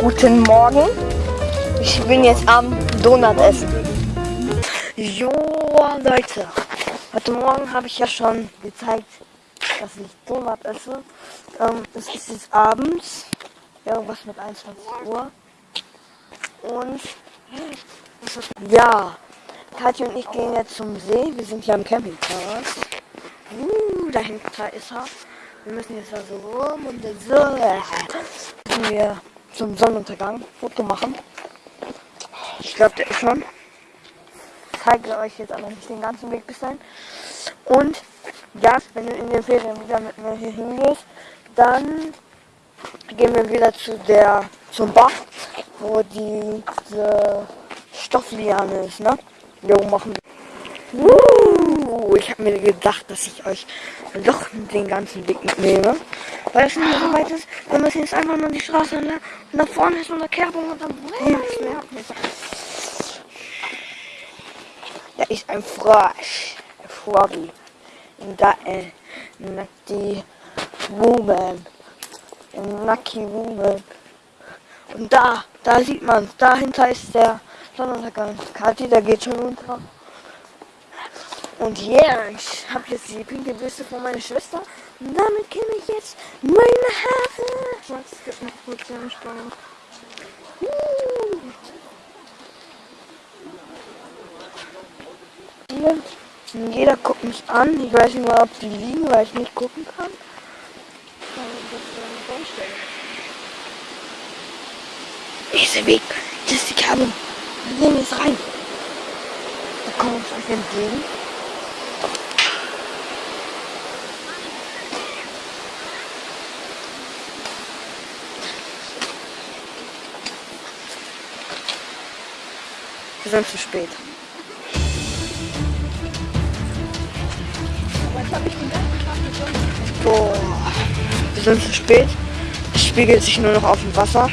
Guten Morgen. Ich bin jetzt am Donut essen. Jo, Leute. Heute Morgen habe ich ja schon gezeigt, dass ich Donut esse. Ähm, es ist jetzt abends. Irgendwas mit 21 Uhr. Und ja, Katja und ich gehen jetzt zum See. Wir sind hier am Campingplatz. Uh, da hinten ist er. Wir müssen jetzt da so rum und so. Müssen wir zum Sonnenuntergang Foto machen. Ich glaube, der ist schon. Ich zeige euch jetzt aber nicht den ganzen Weg bis dahin. Und ja, wenn du in den Ferien wieder mit mir hier hingehst, dann gehen wir wieder zu der zum Bach, wo die diese Stoffliane ist, ne? Jo, machen. Uh, ich habe mir gedacht, dass ich euch doch den ganzen Weg mitnehme. Weil es nicht so weit ist. Wir müssen jetzt einfach nur die Straße entlang. Und da vorne ist eine Kerbung und dann. Da ist ein Frosch. Ein Froggy. Und da äh, die Woman. Ein Nucky Woman. Und da, da sieht man, dahinter ist der Sonnenuntergang. Kathi, der geht schon runter. Und yeah, ich habe jetzt die pinke Büste von meiner Schwester. Und damit kenne ich jetzt meine Haare. Max, gib mir kurz den Steuer. Hier, jeder guckt mich an. Ich weiß nicht mal, ob die liegen, weil ich nicht gucken kann. Ich sehe weg. Das ist die Kerbung. Wir gehen rein. Da kommen uns entgegen. Wir sind zu spät. Boah, wir sind zu spät. Es spiegelt sich nur noch auf dem Wasser.